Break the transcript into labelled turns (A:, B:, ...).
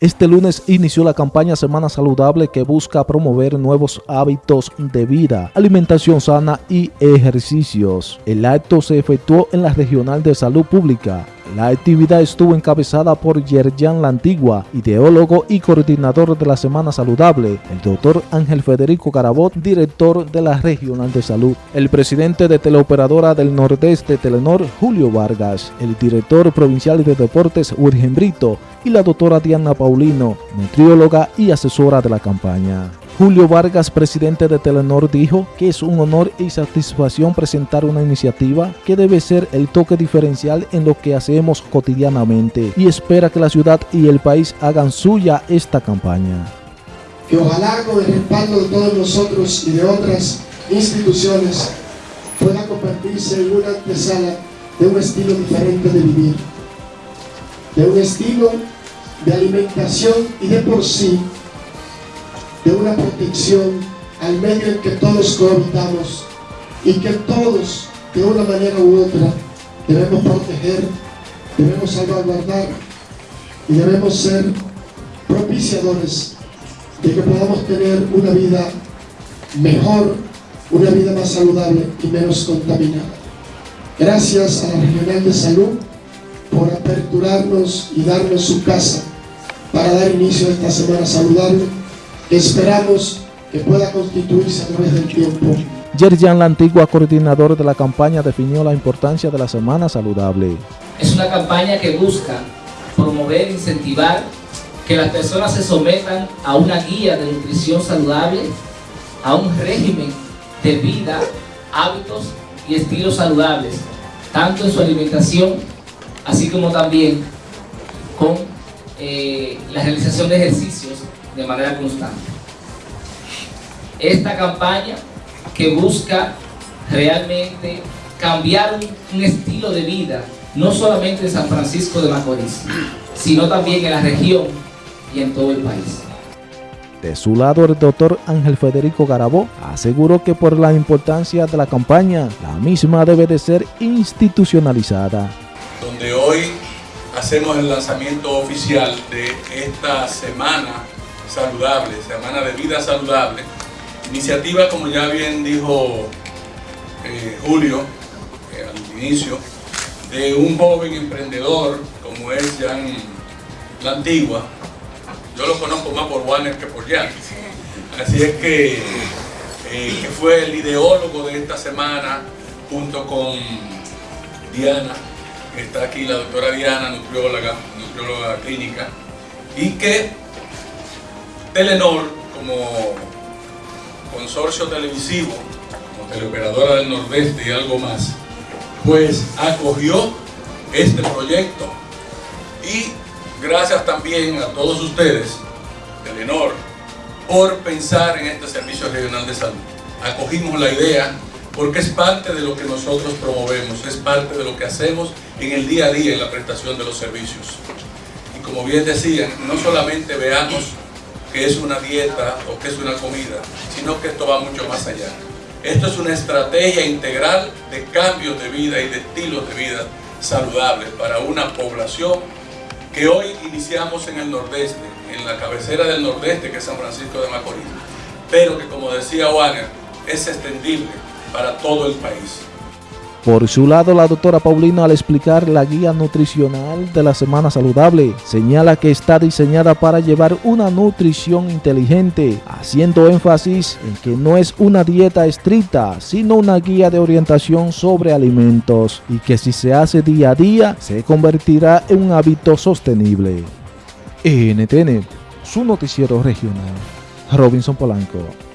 A: Este lunes inició la campaña Semana Saludable que busca promover nuevos hábitos de vida, alimentación sana y ejercicios. El acto se efectuó en la Regional de Salud Pública. La actividad estuvo encabezada por Yerjan La Antigua, ideólogo y coordinador de la Semana Saludable, el doctor Ángel Federico Carabot, director de la Regional de Salud, el presidente de Teleoperadora del Nordeste Telenor, Julio Vargas, el director provincial de Deportes, Urgen Brito, y la doctora Diana Paulino, nutrióloga y asesora de la campaña. Julio Vargas, presidente de Telenor, dijo que es un honor y satisfacción presentar una iniciativa que debe ser el toque diferencial en lo que hacemos cotidianamente y espera que la ciudad y el país hagan suya esta campaña.
B: Que ojalá con el respaldo de todos nosotros y de otras instituciones pueda convertirse en una antesala de un estilo diferente de vivir, de un estilo de alimentación y de por sí de una protección al medio en que todos cohabitamos y que todos, de una manera u otra, debemos proteger, debemos salvaguardar y debemos ser propiciadores de que podamos tener una vida mejor, una vida más saludable y menos contaminada. Gracias a la Regional de Salud por aperturarnos y darnos su casa para dar inicio a esta Semana Saludable esperamos que pueda constituirse a través del tiempo.
A: Yerjan, la antigua coordinador de la campaña, definió la importancia de la Semana Saludable.
C: Es una campaña que busca promover, incentivar que las personas se sometan a una guía de nutrición saludable, a un régimen de vida, hábitos y estilos saludables, tanto en su alimentación, así como también con eh, la realización de ejercicios de manera constante. Esta campaña que busca realmente cambiar un, estilo de vida, no solamente en San Francisco de Macorís, sino también en la región y en todo el país.
A: De su lado, el doctor Ángel Federico Garabó aseguró que por la importancia de la campaña, la misma debe de ser institucionalizada.
D: Donde hoy hacemos el lanzamiento oficial de esta semana saludable, Semana de Vida Saludable. Iniciativa, como ya bien dijo eh, Julio eh, al inicio, de un joven emprendedor como es Jan La Antigua. Yo lo conozco más por Warner que por Jan. Así es que, eh, que fue el ideólogo de esta semana junto con Diana, está aquí la doctora Diana, nutrióloga, nutrióloga clínica, y que Telenor, como consorcio televisivo, como teleoperadora del Nordeste y algo más, pues acogió este proyecto y gracias también a todos ustedes, Telenor, por pensar en este servicio regional de salud. Acogimos la idea porque es parte de lo que nosotros promovemos, es parte de lo que hacemos en el día a día en la prestación de los servicios. Y como bien decían, no solamente veamos que es una dieta o que es una comida, sino que esto va mucho más allá. Esto es una estrategia integral de cambios de vida y de estilos de vida saludables para una población que hoy iniciamos en el nordeste, en la cabecera del nordeste que es San Francisco de Macorís, pero que como decía Wagner, es extendible para todo el país.
A: Por su lado, la doctora Paulino al explicar la guía nutricional de la Semana Saludable, señala que está diseñada para llevar una nutrición inteligente, haciendo énfasis en que no es una dieta estricta, sino una guía de orientación sobre alimentos y que si se hace día a día, se convertirá en un hábito sostenible. NTN, su noticiero regional. Robinson Polanco.